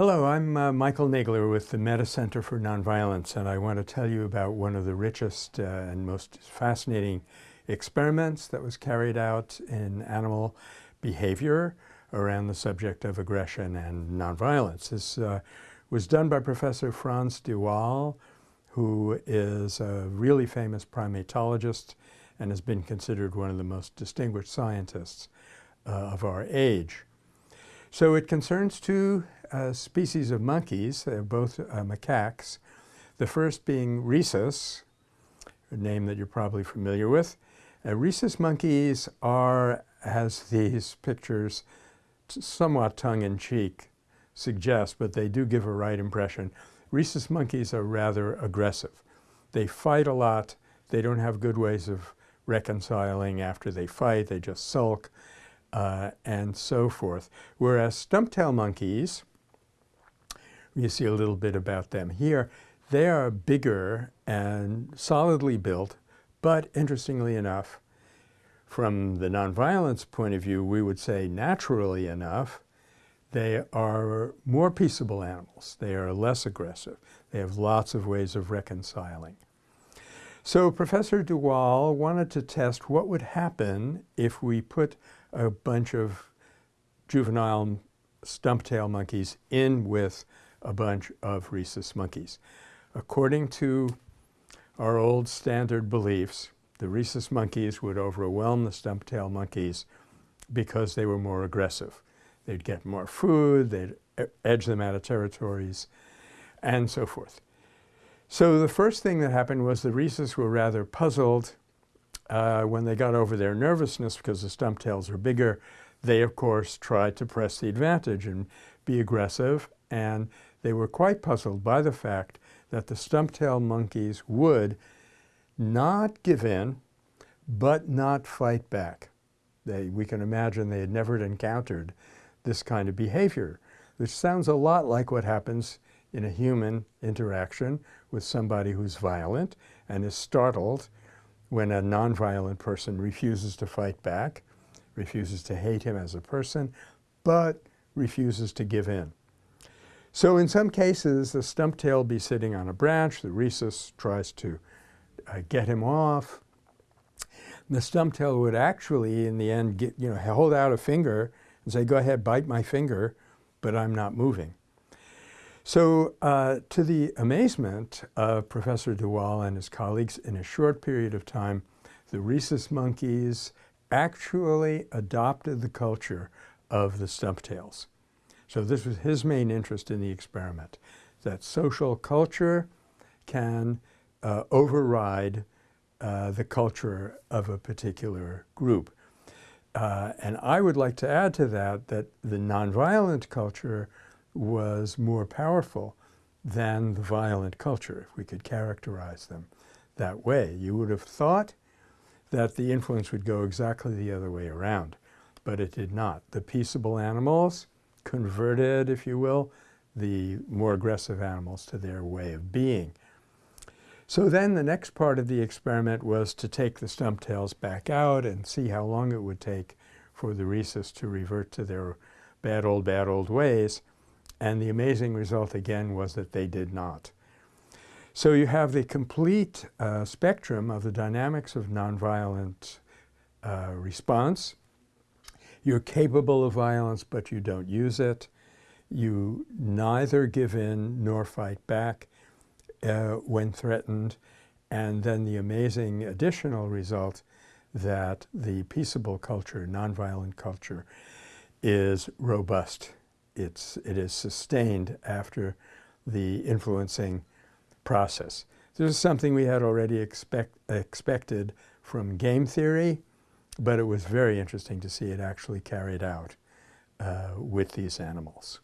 Hello, I'm uh, Michael Nagler with the Metta Center for Nonviolence, and I want to tell you about one of the richest uh, and most fascinating experiments that was carried out in animal behavior around the subject of aggression and nonviolence. This uh, was done by Professor Frans de Waal, who is a really famous primatologist and has been considered one of the most distinguished scientists uh, of our age. So it concerns two uh, species of monkeys, they're both uh, macaques. The first being rhesus, a name that you're probably familiar with. Uh, rhesus monkeys are, as these pictures somewhat tongue-in-cheek suggest, but they do give a right impression. Rhesus monkeys are rather aggressive. They fight a lot. They don't have good ways of reconciling after they fight. They just sulk uh, and so forth. Whereas stumptail monkeys, you see a little bit about them here, they are bigger and solidly built, but interestingly enough, from the nonviolence point of view, we would say naturally enough, they are more peaceable animals. They are less aggressive. They have lots of ways of reconciling. So Professor de Waal wanted to test what would happen if we put a bunch of juvenile stumptail monkeys in with a bunch of rhesus monkeys. According to our old standard beliefs, the rhesus monkeys would overwhelm the stumptail monkeys because they were more aggressive. They'd get more food, they'd edge them out of territories, and so forth. So the first thing that happened was the rhesus were rather puzzled uh, when they got over their nervousness because the stumptails are bigger. They, of course, tried to press the advantage and be aggressive, and they were quite puzzled by the fact that the stumptail monkeys would not give in, but not fight back. They, we can imagine they had never encountered this kind of behavior, which sounds a lot like what happens in a human interaction with somebody who's violent and is startled when a nonviolent person refuses to fight back, refuses to hate him as a person, but refuses to give in. So in some cases, the stumptail will be sitting on a branch. The rhesus tries to uh, get him off. The stumptail would actually, in the end, get, you know, hold out a finger and say, go ahead, bite my finger, but I'm not moving. So uh, to the amazement of Professor de Waal and his colleagues, in a short period of time, the rhesus monkeys actually adopted the culture of the stumptails. So this was his main interest in the experiment, that social culture can uh, override uh, the culture of a particular group. Uh, and I would like to add to that that the nonviolent culture was more powerful than the violent culture, if we could characterize them that way. You would have thought that the influence would go exactly the other way around, but it did not. The peaceable animals converted, if you will, the more aggressive animals to their way of being. So then the next part of the experiment was to take the stump tails back out and see how long it would take for the rhesus to revert to their bad old, bad old ways. And the amazing result again was that they did not. So you have the complete uh, spectrum of the dynamics of nonviolent uh, response you're capable of violence, but you don't use it. You neither give in nor fight back uh, when threatened. And then the amazing additional result that the peaceable culture, nonviolent culture, is robust. It's, it is sustained after the influencing process. This is something we had already expect, expected from game theory, but it was very interesting to see it actually carried out uh, with these animals.